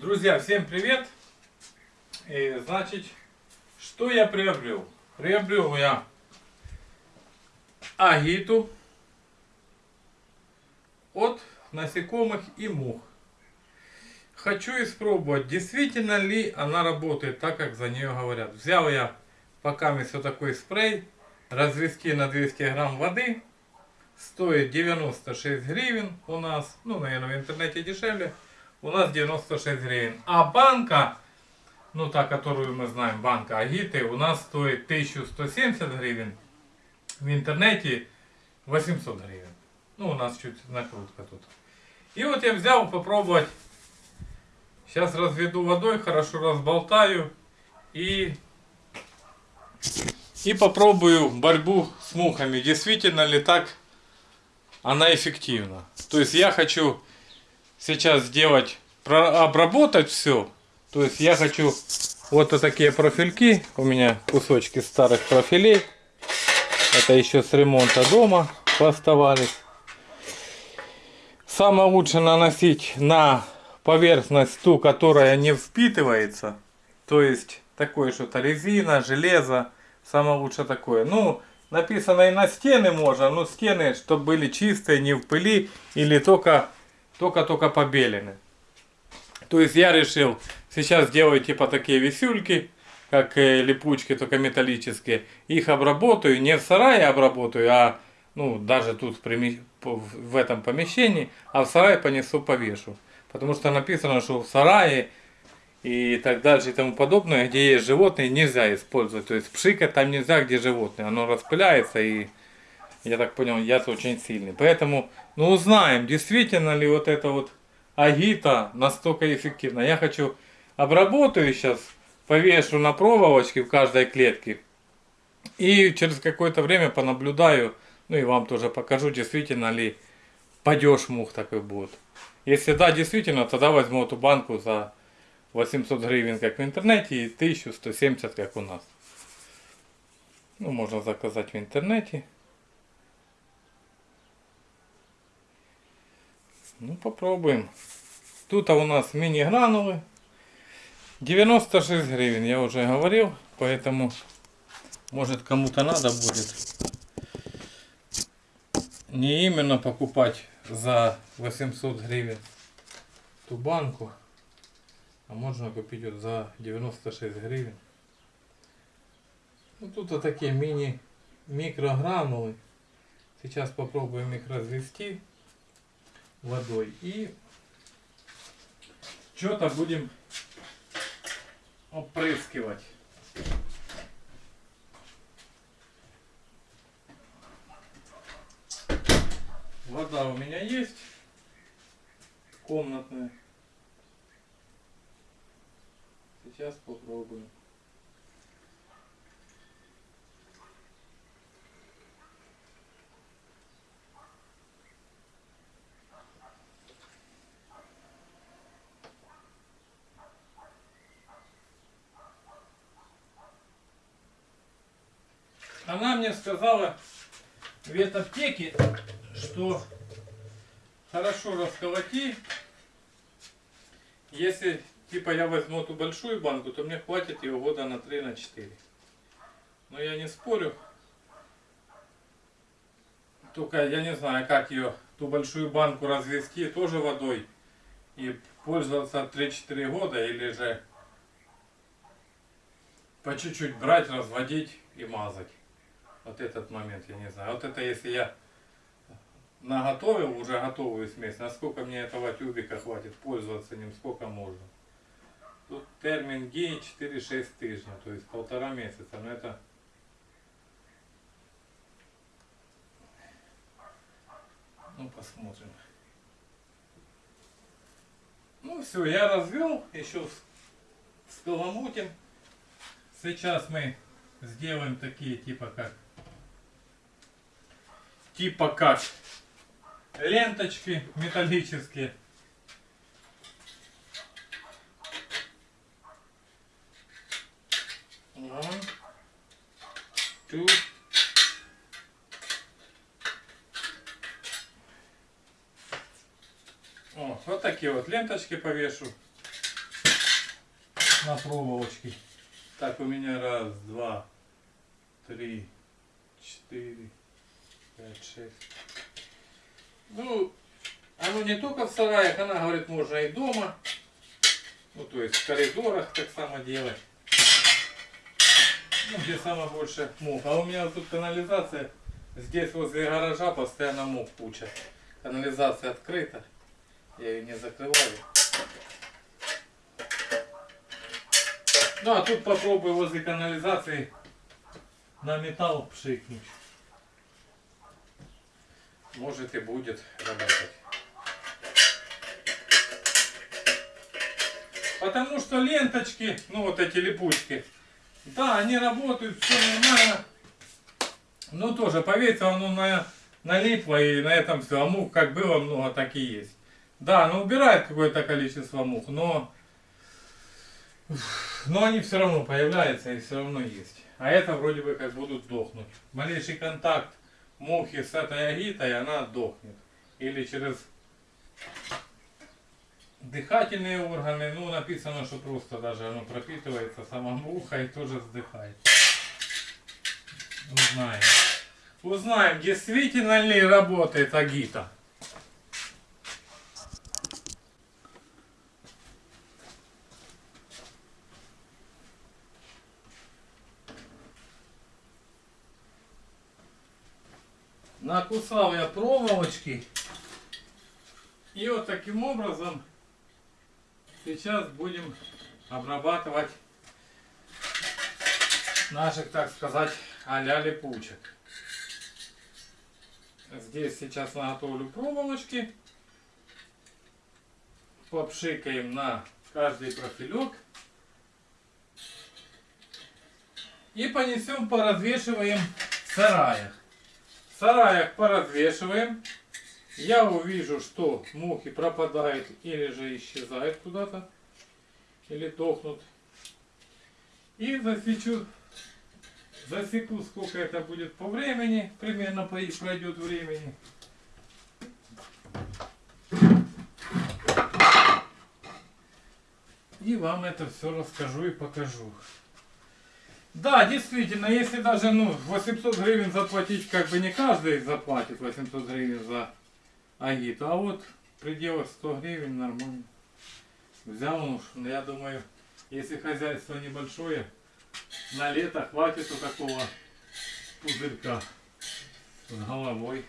Друзья, всем привет! И, значит, что я приобрел? Приобрел я агиту от насекомых и мух. Хочу испробовать, действительно ли она работает так, как за нее говорят. Взял я пока вот такой спрей, развести на 200 грамм воды. Стоит 96 гривен у нас, ну, наверное, в интернете дешевле у нас 96 гривен. А банка, ну та, которую мы знаем, банка Агиты, у нас стоит 1170 гривен. В интернете 800 гривен. Ну, у нас чуть накрутка тут. И вот я взял попробовать. Сейчас разведу водой, хорошо разболтаю. И, и попробую борьбу с мухами. Действительно ли так она эффективна. То есть я хочу сейчас сделать, обработать все. То есть я хочу вот такие профильки. У меня кусочки старых профилей. Это еще с ремонта дома оставались. Самое лучше наносить на поверхность ту, которая не впитывается. То есть такое что-то резина, железо. Самое лучше такое. Ну, написано и на стены можно, но стены, чтобы были чистые, не в пыли или только только-только побелены. То есть я решил сейчас сделать типа такие висюльки, как э, липучки, только металлические. Их обработаю, не в сарае обработаю, а ну даже тут в этом помещении, а в сарае понесу повешу. Потому что написано, что в сарае и так дальше и тому подобное, где есть животные, нельзя использовать. То есть пшикать там нельзя, где животные. Оно распыляется и я так понял, яд очень сильный. Поэтому, ну узнаем, действительно ли вот это вот агита настолько эффективна. Я хочу, обработаю сейчас, повешу на проволочке в каждой клетке. И через какое-то время понаблюдаю, ну и вам тоже покажу, действительно ли падеж мух такой будет. Если да, действительно, тогда возьму эту банку за 800 гривен, как в интернете, и 1170, как у нас. Ну, можно заказать в интернете. Ну попробуем. Тут у нас мини-гранулы. 96 гривен, я уже говорил. Поэтому, может кому-то надо будет не именно покупать за 800 гривен ту банку, а можно купить вот за 96 гривен. Ну, тут вот такие мини микрогранулы. Сейчас попробуем их развести водой. И что-то будем опрыскивать. Вода у меня есть комнатная. Сейчас попробуем. Она мне сказала в ветаптеке, что хорошо расколоти. Если типа я возьму эту большую банку, то мне хватит ее года на 3 на 4. Но я не спорю. Только я не знаю, как ее, ту большую банку развести тоже водой и пользоваться 3-4 года или же по чуть-чуть брать, разводить и мазать. Вот этот момент, я не знаю. Вот это если я наготовил уже готовую смесь, насколько мне этого тюбика хватит пользоваться ним, сколько можно. Тут термин дней 4-6 тижней, то есть полтора месяца. Но это Ну, посмотрим. Ну все, я развел, еще сколомутим. Сейчас мы сделаем такие типа как типа как ленточки металлические. Вот такие вот ленточки повешу. на проволочке. Так, у меня раз, два, три, четыре, пять, шесть. Ну, оно не только в сараях, она говорит, можно и дома. Ну, то есть в коридорах так само делать. Ну, где самое больше мух. А у меня тут канализация. Здесь возле гаража постоянно мух куча. Канализация открыта. Я ее не закрываю. Ну а тут попробуй возле канализации на металл пшикнуть. Может и будет работать. Потому что ленточки, ну вот эти липучки, да, они работают, все нормально. Но тоже, поверьте, оно на, налипло и на этом все. А мух как было много, так и есть. Да, оно убирает какое-то количество мух, но, но они все равно появляются и все равно есть. А это вроде бы как будут дохнуть. Малейший контакт мухи с этой агитой, она дохнет. Или через дыхательные органы, ну написано, что просто даже оно пропитывается сама муха и тоже вздыхает. Узнаем. Узнаем, действительно ли работает агита. Накусал я проволочки. И вот таким образом сейчас будем обрабатывать наших, так сказать, а-ля липучек. Здесь сейчас наготовлю проволочки. Попшикаем на каждый профилек. И понесем, поразвешиваем в сараях. Сараях поразвешиваем. Я увижу, что мухи пропадают или же исчезают куда-то. Или дохнут. И засечу Засеку, сколько это будет по времени. Примерно пройдет времени. И вам это все расскажу и покажу. Да, действительно, если даже ну, 800 гривен заплатить, как бы не каждый заплатит 800 гривен за агит, а вот в пределах 100 гривен нормально. Взял, ну, я думаю, если хозяйство небольшое, на лето хватит у такого пузырька с головой.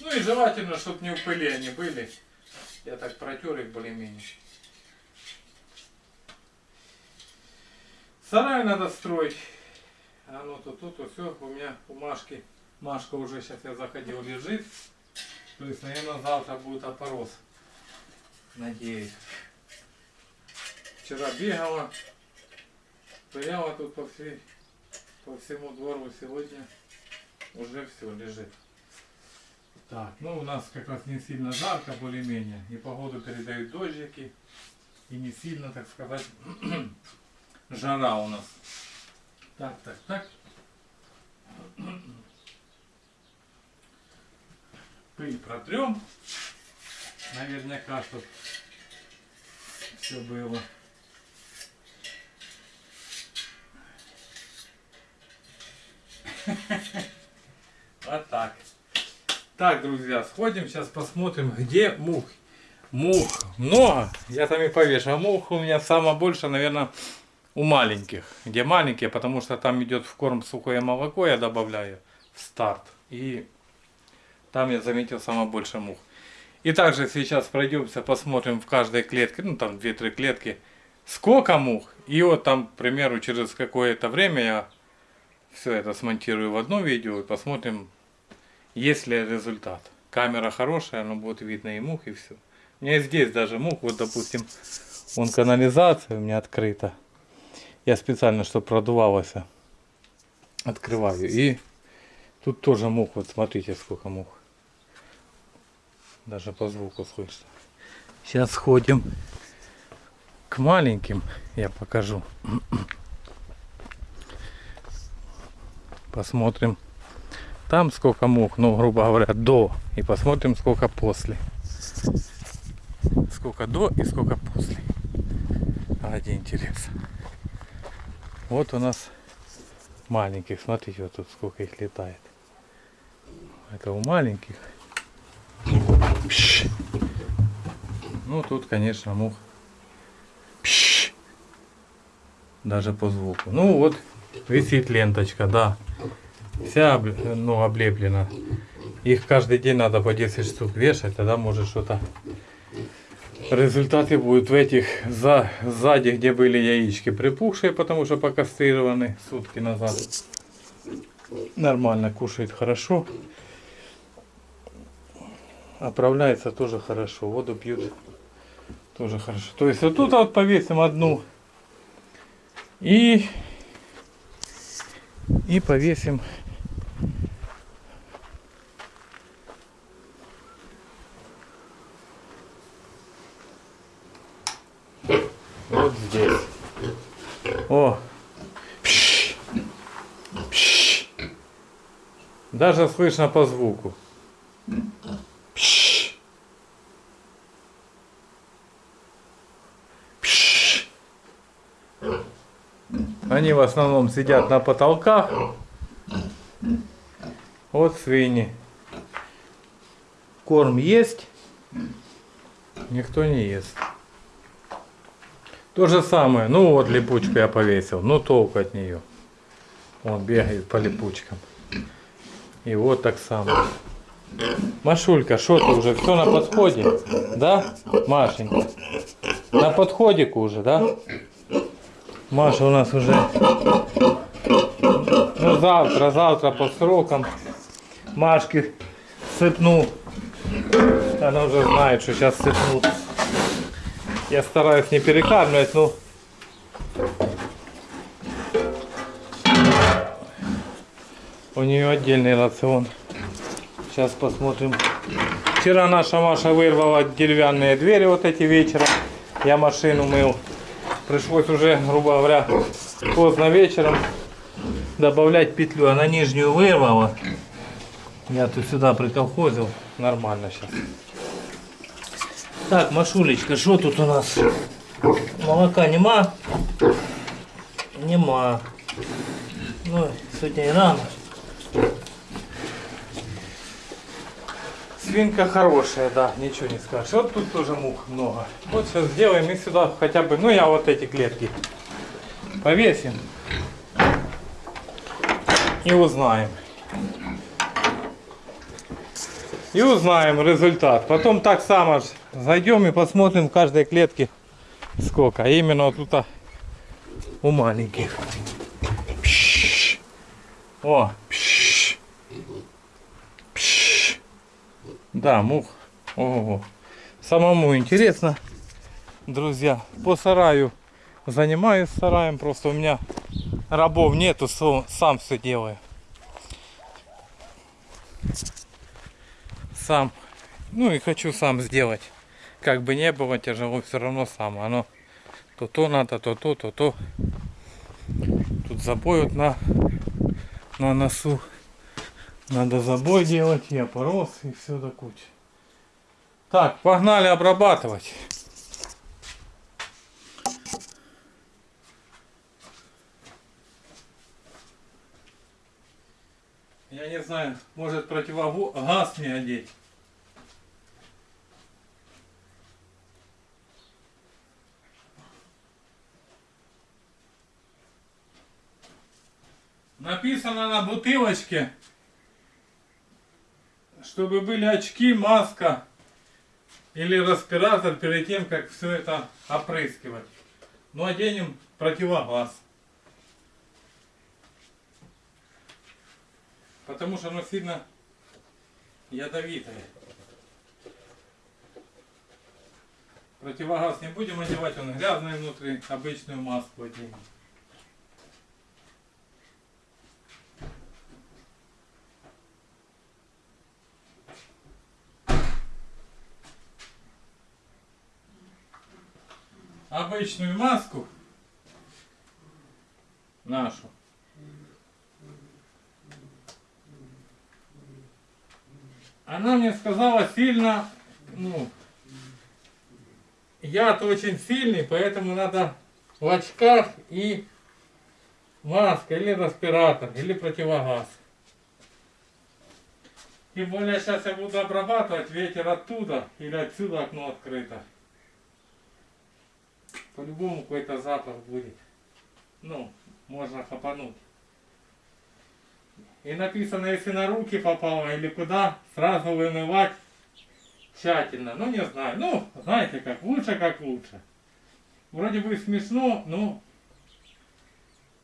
Ну и желательно, чтобы не в пыли они были. Я так протер их более-менее. Сарай надо строить. А ну тут, тут, тут все, у меня у Машки, Машка уже сейчас я заходил, лежит. То есть, наверное, завтра будет опорос. Надеюсь. Вчера бегала, стояла тут по, всей, по всему двору, сегодня уже все лежит. Так, ну у нас как раз не сильно жарко более-менее, и погоду передают дождики, и не сильно, так сказать, жара у нас. Так, так, так. Пыль протрем. Наверняка, чтобы все было. Вот так. Так, друзья, сходим, сейчас посмотрим, где мух. Мух много, я там и повешу. А мух у меня самое больше, наверное, у маленьких. Где маленькие, потому что там идет в корм сухое молоко, я добавляю в старт. И там я заметил самое больше мух. И также сейчас пройдемся, посмотрим в каждой клетке, ну там 2-3 клетки, сколько мух. И вот там, к примеру, через какое-то время я все это смонтирую в одно видео и посмотрим, есть ли результат. Камера хорошая, но будет видно и мух, и все. У меня здесь даже мух, вот допустим, вон канализация у меня открыта. Я специально, чтобы продувалось, открываю. И тут тоже мух, вот смотрите, сколько мух. Даже по звуку слышно. Сейчас сходим к маленьким, я покажу. Посмотрим там сколько мух, ну грубо говоря, до. И посмотрим сколько после. сколько до и сколько после. Ради интереса. Вот у нас маленьких. Смотрите, вот тут сколько их летает. Это у маленьких. Ну тут, конечно, мух. Даже по звуку. Ну вот висит ленточка, да. Вся ну, облеплена. Их каждый день надо по 10 штук вешать, тогда может что-то в результате будет в этих за, сзади, где были яички припухшие, потому что покастрированы сутки назад. Нормально кушает хорошо. Оправляется тоже хорошо. Воду пьют тоже хорошо. То есть вот тут вот повесим одну и и повесим О! Пш! Пш! Даже слышно по звуку. Пш! Пш! Они в основном сидят на потолках. Вот свиньи. Корм есть. Никто не ест. То же самое. Ну вот липучку я повесил. Ну толку от нее. Он бегает по липучкам. И вот так само. Машулька, что ты уже? Все на подходе? Да, Машенька? На подходику уже, да? Маша у нас уже ну, завтра, завтра по срокам Машки сыпну. Она уже знает, что сейчас сыпну. Я стараюсь не перекармливать, но у нее отдельный рацион. Сейчас посмотрим. Вчера наша Маша вырвала деревянные двери вот эти вечером. Я машину мыл. Пришлось уже, грубо говоря, поздно вечером добавлять петлю. Она нижнюю вырвала. Я тут сюда приколхозил. Нормально сейчас. Так, Машулечка, что тут у нас? Молока нема? Нема. Ну, сегодня и рано. Свинка хорошая, да, ничего не скажешь. Вот тут тоже мух много. Вот сейчас сделаем и сюда хотя бы, ну я вот эти клетки повесим. И узнаем. И узнаем результат. Потом так само ж зайдем и посмотрим в каждой клетке сколько. А именно вот тут у маленьких. Пш. О, пш. Пш. Да, мух. Ого. Самому интересно, друзья. По сараю занимаюсь сараем. Просто у меня рабов нету, сам все делаю. Сам. Ну и хочу сам сделать. Как бы не было тяжело, все равно сам. Оно то то надо, то то, то то. Тут забой вот на, на носу. Надо забой делать, и опорос, и все до кучи. Так, погнали обрабатывать. Я не знаю, может противогаз мне одеть. Написано на бутылочке, чтобы были очки, маска или респиратор перед тем, как все это опрыскивать. Ну, оденем противогаз. Потому что оно сильно ядовитое. Противогаз не будем одевать, он грязный внутри, обычную маску оденем. Обычную маску нашу Она мне сказала сильно, ну, яд очень сильный, поэтому надо в очках и маска, или респиратор, или противогаз. Тем более сейчас я буду обрабатывать ветер оттуда или отсюда окно открыто. По-любому какой-то запах будет. Ну, можно хапануть. И написано, если на руки попало или куда, сразу вымывать тщательно. Ну, не знаю. Ну, знаете как, лучше как лучше. Вроде бы смешно, но...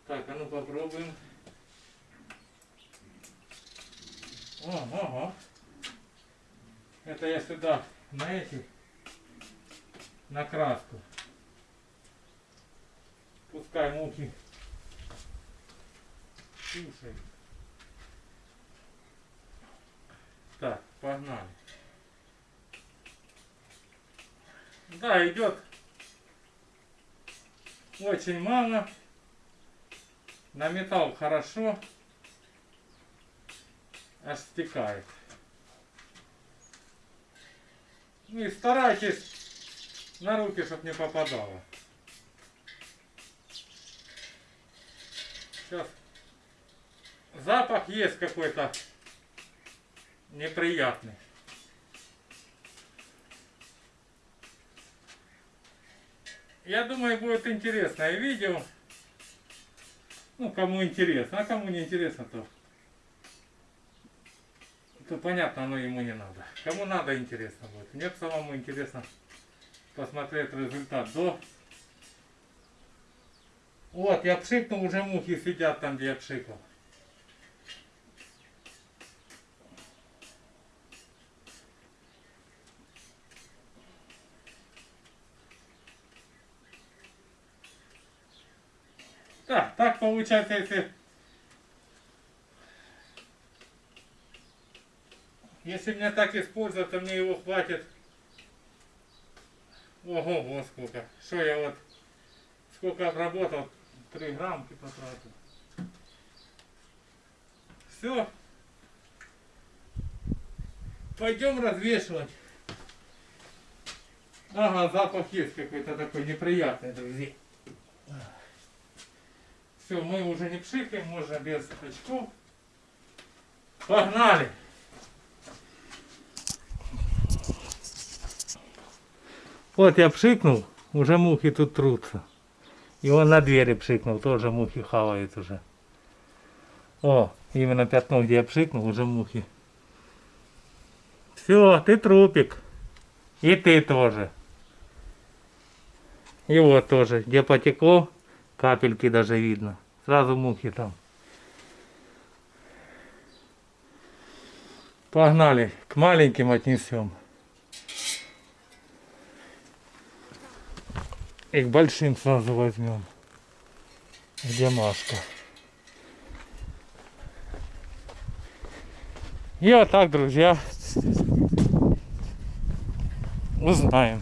Так, а ну попробуем. Ого. Это я сюда, на эти, на краску. Пускай мухи кушают. Так, погнали. Да, идет очень мало. На металл хорошо. Аж. Ну и старайтесь на руки, чтобы не попадало. Сейчас запах есть какой-то неприятный. Я думаю, будет интересное видео. Ну, кому интересно, а кому не интересно, то, то понятно, оно ему не надо. Кому надо, интересно будет. Мне самому интересно посмотреть результат до. Вот, я пшикнул, уже мухи сидят там, где я пшикал. Так, так получается, если... Если мне так использовать, то мне его хватит. Ого, вот сколько. Что я вот... Сколько обработал? 3 граммки потратил. Все. Пойдем развешивать. Ага, запах есть какой-то такой неприятный, друзья. Все, мы уже не пшикаем, можно без очков. Погнали! Вот я пшикнул, уже мухи тут трутся. И он на двери пшикнул, тоже мухи хавают уже. О, именно пятно, где я пшикнул, уже мухи. Все, ты трупик. И ты тоже. И вот тоже, где потекло, Капельки даже видно. Сразу мухи там. Погнали, к маленьким отнесем. И к большим сразу возьмем. Где Машка? И вот так, друзья, узнаем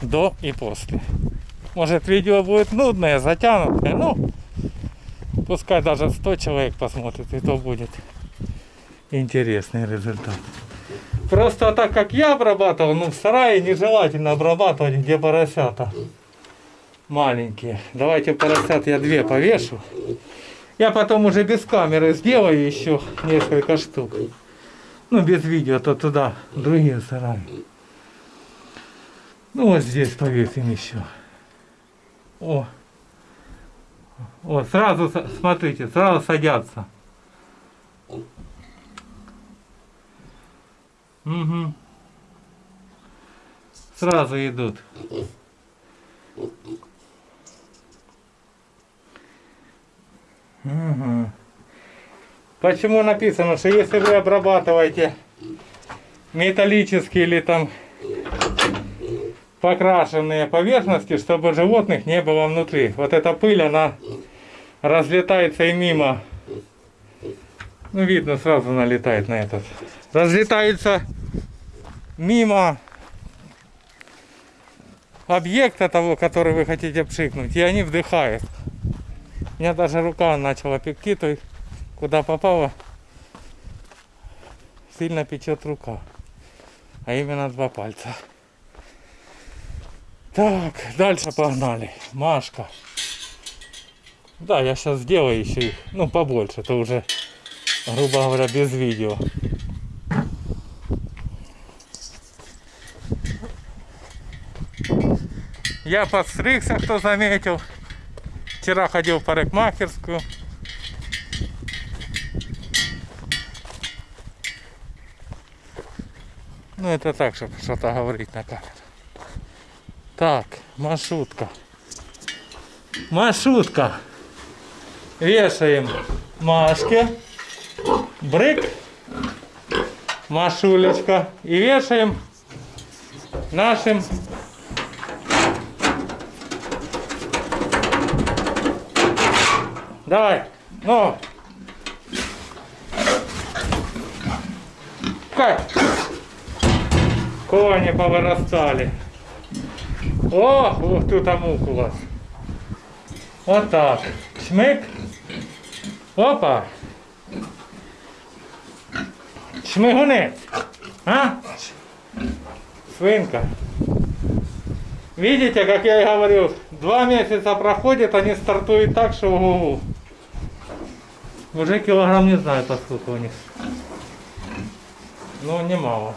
до и после. Может видео будет нудное, затянутое, ну, пускай даже 100 человек посмотрит, и то будет интересный результат. Просто так как я обрабатывал, ну в сарае нежелательно обрабатывать, где поросята маленькие. Давайте поросят я две повешу. Я потом уже без камеры сделаю еще несколько штук. Ну без видео, то туда другие сараи. Ну вот здесь повесим еще. О, вот сразу, смотрите, сразу садятся. Угу. Сразу идут. Угу. Почему написано, что если вы обрабатываете металлические или там покрашенные поверхности, чтобы животных не было внутри. Вот эта пыль, она разлетается и мимо. Ну, видно, сразу налетает на этот. Разлетается мимо объекта того, который вы хотите пшикнуть, и они вдыхают. У меня даже рука начала пекти, то есть куда попало, сильно печет рука. А именно два пальца. Так, дальше погнали. Машка. Да, я сейчас сделаю еще их, ну, побольше, это уже, грубо говоря, без видео. Я подстригся, кто заметил. Вчера ходил в парикмахерскую. Ну это так, чтобы что-то говорить на камеру. Так, маршрутка. Маршрутка. Вешаем Машке. Брык. Машулечка. И вешаем нашим Давай. Ну. Как? Кони повырастали. О, ух тут амук у вас. Вот так. Шмык. Опа. Шмыгуны. А? Свинка. Видите, как я и говорил, два месяца проходит, они стартуют так, что ого Уже килограмм не знаю, поскольку у них. Но немало.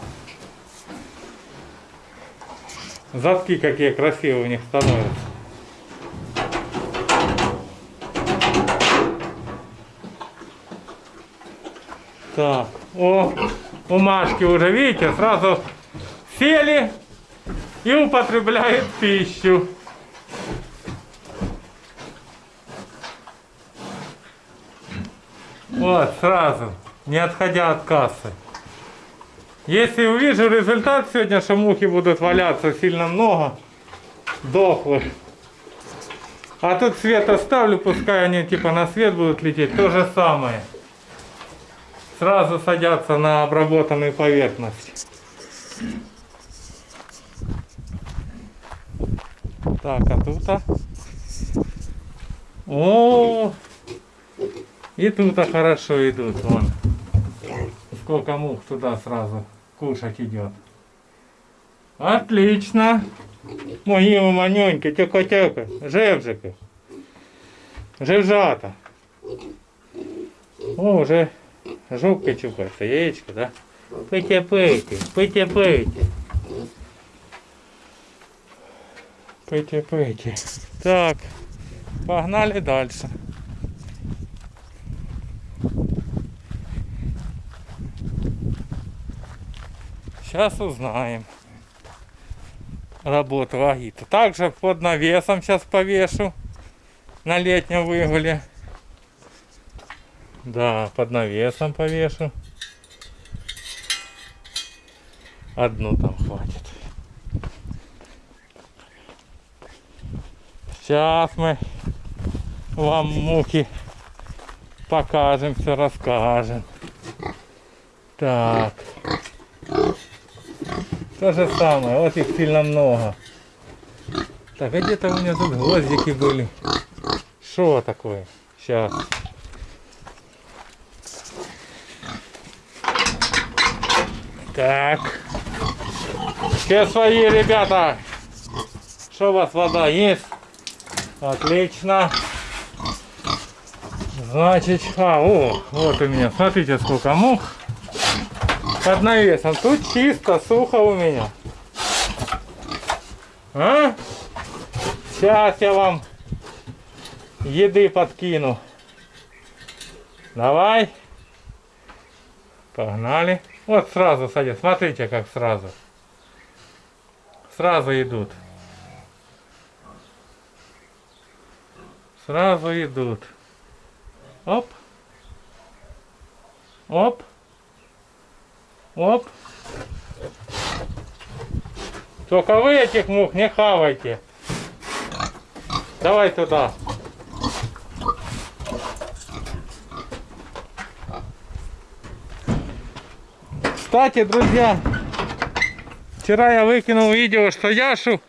Задки какие красивые у них становятся. Так, о, у Машки уже, видите, сразу сели и употребляют пищу. Вот, сразу, не отходя от кассы. Если увижу результат сегодня, что мухи будут валяться сильно много, дохлых. А тут свет оставлю, пускай они типа на свет будут лететь, то же самое. Сразу садятся на обработанную поверхность. Так, а тут -а? О, и тут -а хорошо идут, вон. Сколько мух туда сразу кушать идет. Отлично. Мої манюньки, тьоко-тьоко, жевжики. Жевжата. О, уже жопки чупается, яичко, да? Пийте. Пийте, пийте. Так, погнали дальше. Сейчас узнаем работу Агита. Также под навесом сейчас повешу на летнем выгуле. Да, под навесом повешу. Одну там хватит. Сейчас мы вам муки покажем, все расскажем. Так. То же самое, вот их сильно много. Так, а где-то у меня тут гвоздики были. Что такое? Сейчас. Так. Все свои, ребята. Что у вас вода есть? Отлично. Значит, а, о, вот у меня, смотрите, сколько мух под навесом. Тут чисто, сухо у меня. А? Сейчас я вам еды подкину. Давай. Погнали. Вот сразу садись. Смотрите, как сразу. Сразу идут. Сразу идут. Оп. Оп. Оп. Только вы этих мух не хавайте. Давай туда. Кстати, друзья, вчера я выкинул видео, что Яшу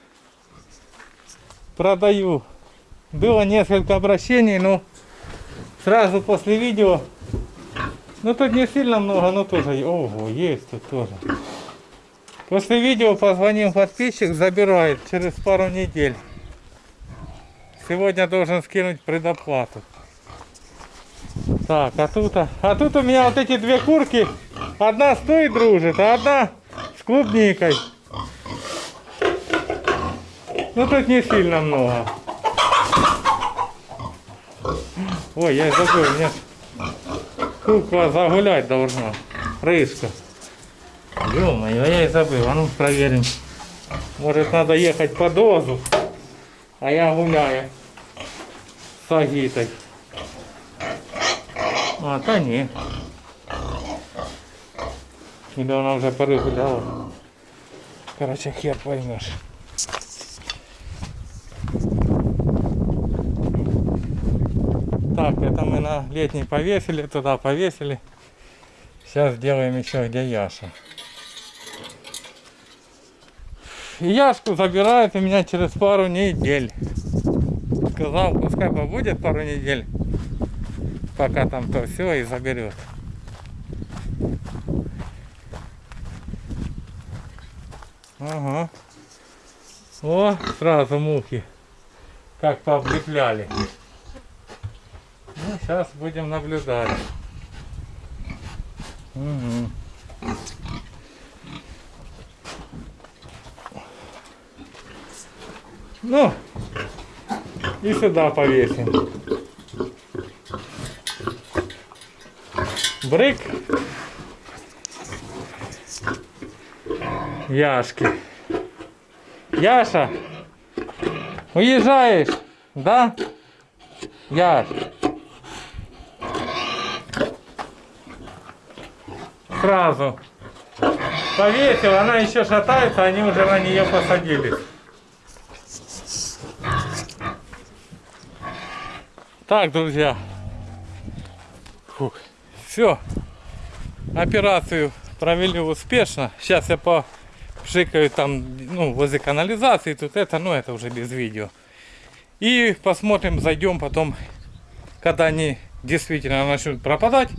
продаю. Было несколько обращений, но сразу после видео ну тут не сильно много, но тоже. Ого, есть тут тоже. После видео позвонил подписчик, забирает через пару недель. Сегодня должен скинуть предоплату. Так, а тут, а, а тут у меня вот эти две курки. Одна с той дружит, а одна с клубникой. Ну тут не сильно много. Ой, я забыл, у меня кукла загулять должна. Рыжка. Ё-моё, я и забыл. А ну проверим. Может надо ехать по дозу. А я гуляю с Агитой. А, та ні. Или она уже порыгуляла. Короче, хер поймешь. Так, это мы на летний повесили, туда повесили. Сейчас сделаем еще где Яша. Яшку забирают у меня через пару недель. Сказал, пускай побудет пару недель, пока там то все и заберет. Ага. О, сразу мухи. Как пооблепляли. Ну, сейчас будем наблюдать. Угу. Ну, и сюда повесим. Брык. Яшки. Яша, уезжаешь, да? Яш. Сразу. Повесил, она еще шатается, они уже на нее посадились. Так, друзья. Все. Операцию провели успешно. Сейчас я пошикаю там, ну, возле канализации. Тут это, ну, это уже без видео. И посмотрим, зайдем потом, когда они действительно начнут пропадать.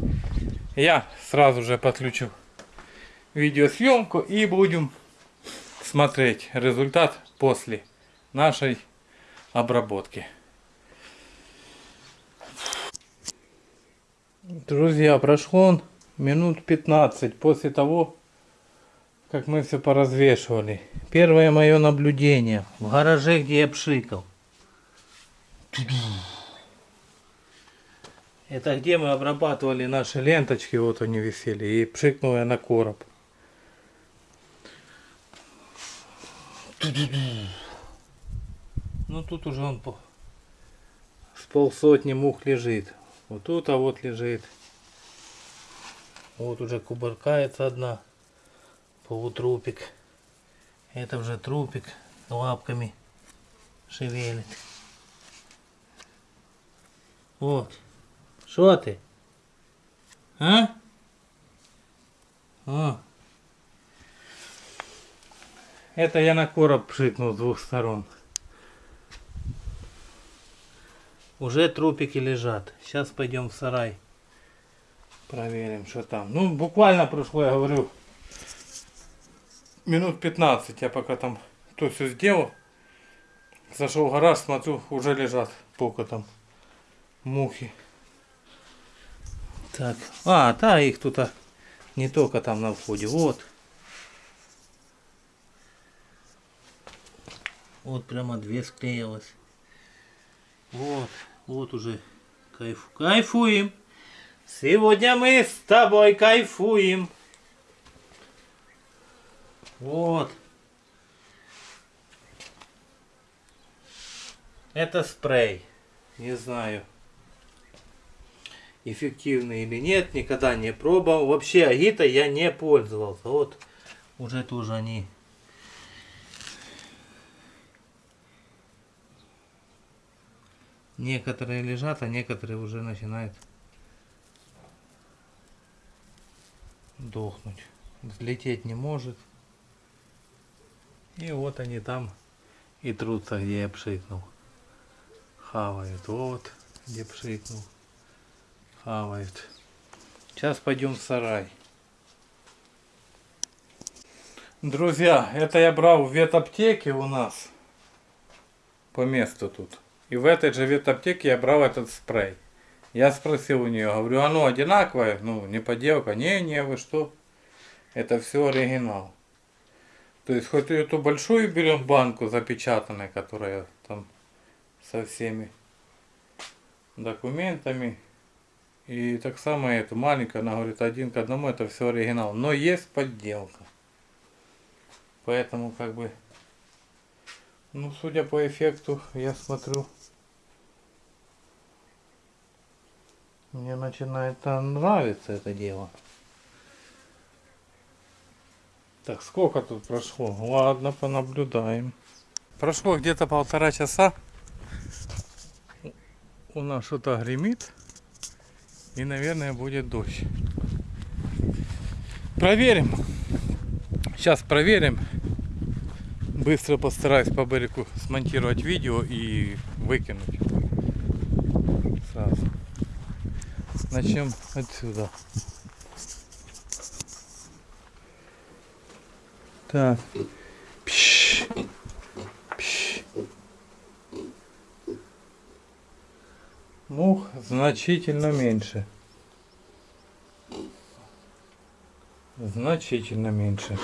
Я сразу же подключу видеосъемку и будем смотреть результат после нашей обработки. Друзья, прошло минут 15 после того, как мы все поразвешивали. Первое мое наблюдение в гараже, где я пшикал. Это где мы обрабатывали наши ленточки, вот они висели, и пшикнул я на короб. Ну тут уже он по... с полсотни мух лежит. Вот тут, а вот лежит. Вот уже кубаркается одна. Полутрупик. Это уже трупик лапками шевелит. Вот. Что ты? А? О. Это я на короб пшикнул с двух сторон. Уже трупики лежат. Сейчас пойдем в сарай. Проверим, что там. Ну, буквально прошло, я говорю, минут 15. Я пока там то все сделал. Зашел в гараж, смотрю, уже лежат пока там мухи. Так, а, да, их тут а, не только там на входе, вот. Вот прямо две склеилось. Вот, вот уже кайф, кайфуем. Сегодня мы с тобой кайфуем. Вот. Это спрей. Не знаю, эффективный или нет. Никогда не пробовал. Вообще агита я не пользовался. Вот уже тоже они Некоторые лежат, а некоторые уже начинают дохнуть. Взлететь не может. И вот они там и трутся, где я пшикнул. Хавают. Вот, где пшикнул. Хавают. Сейчас пойдем в сарай. Друзья, это я брал в ветаптеке у нас. По месту тут. И в этой же ветаптеке я брал этот спрей. Я спросил у нее, говорю, оно одинаковое? Ну, не подделка. Не, не, вы что? Это все оригинал. То есть хоть эту большую берем банку запечатанную, которая там со всеми документами. И так само эту маленькую, она говорит, один к одному, это все оригинал. Но есть подделка. Поэтому как бы, ну судя по эффекту, я смотрю, мне начинает нравиться это дело. Так, сколько тут прошло? Ладно, понаблюдаем. Прошло где-то полтора часа. У нас что-то гремит. И, наверное, будет дождь. Проверим. Сейчас проверим. Быстро постараюсь по берегу смонтировать видео и выкинуть. Сразу. Начнем отсюда. Так. Пш. Пш. Мух значительно меньше. Значительно меньше.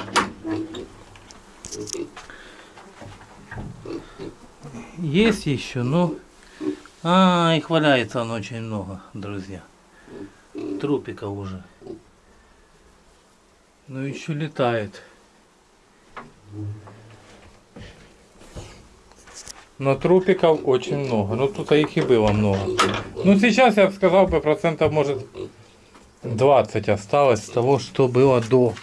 Есть еще, но... А, их валяется он очень много, друзья. Трупика уже. Но еще летает. Но трупиков очень много. Ну тут их и было много. Ну сейчас я бы сказал бы процентов может 20 осталось с того, что было до.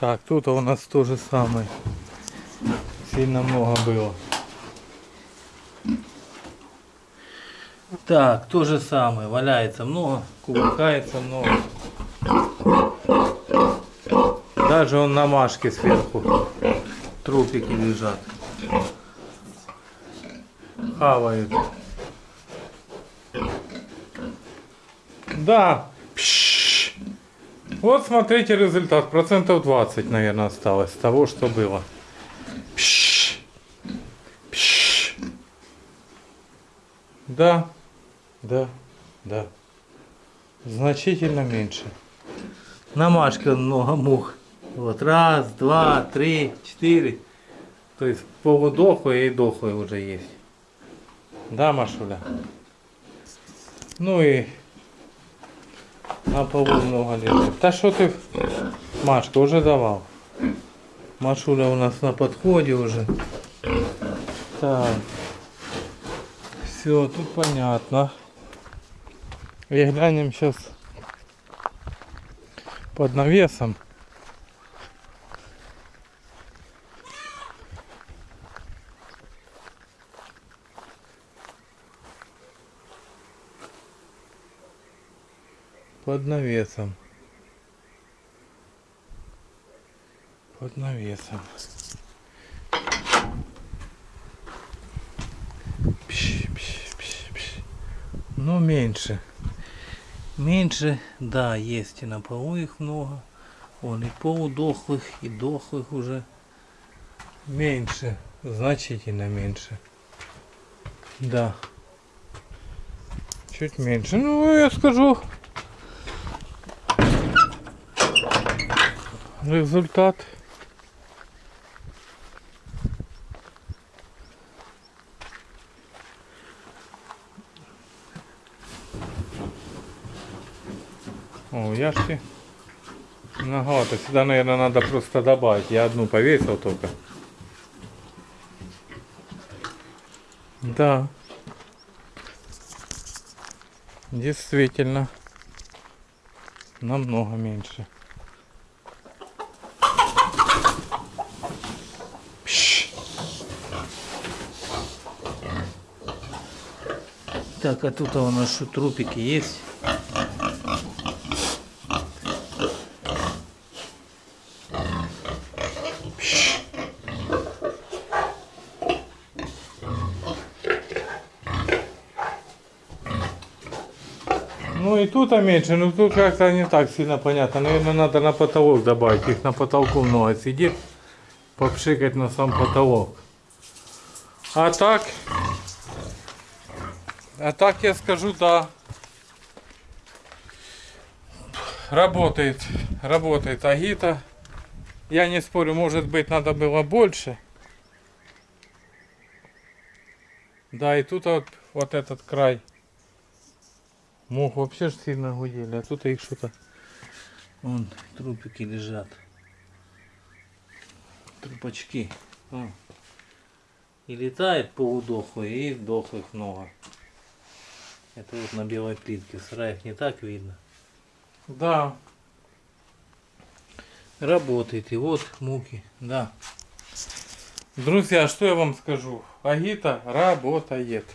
Так, тут у нас то же самое. Сильно много было. Так, то же самое. Валяется много, кувыркается много. Даже он на машке сверху. Трупики лежат. Хавают. Да. Пш. Вот смотрите результат. Процентов 20, наверное, осталось того, что было. Пш. Пш. Да. Да. Да. Значительно меньше. На машке много мух. Вот раз, два, три, четыре. То есть полудохлые и дохлые уже есть. Да, Машуля? Ну и на полу много лежит. Да что ты, Машка, уже давал. Машуля у нас на подходе уже. Так. Все, тут понятно. И глянем сейчас под навесом. под навесом. Под навесом. Пш, пш, пш, пш. Но меньше. Меньше, да, есть и на полу их много. Он и полудохлых, и дохлых уже. Меньше, значительно меньше. Да. Чуть меньше. Ну, я скажу, результат. О, яшки многовато. Сюда, наверное, надо просто добавить. Я одну повесил только. Да. Действительно. Намного меньше. Так, а тут у нас что, трупики есть? Ну Ну и тут меньше, но тут как-то не так сильно понятно. Наверное, надо на потолок добавить. Их на потолку много сидит. Попшикать на сам потолок. А так... А так я скажу, да. Работает. Работает Агита. Я не спорю, может быть, надо было больше. Да, и тут вот, вот этот край. Мух вообще ж сильно гудели, а тут их что-то... Вон, трупики лежат. Трупачки. Вон. И летает полудохлые, и дохлых много. Это вот на белой плитке. В сараях не так видно. Да. Работает. И вот муки. Да. Друзья, что я вам скажу? Агита работает.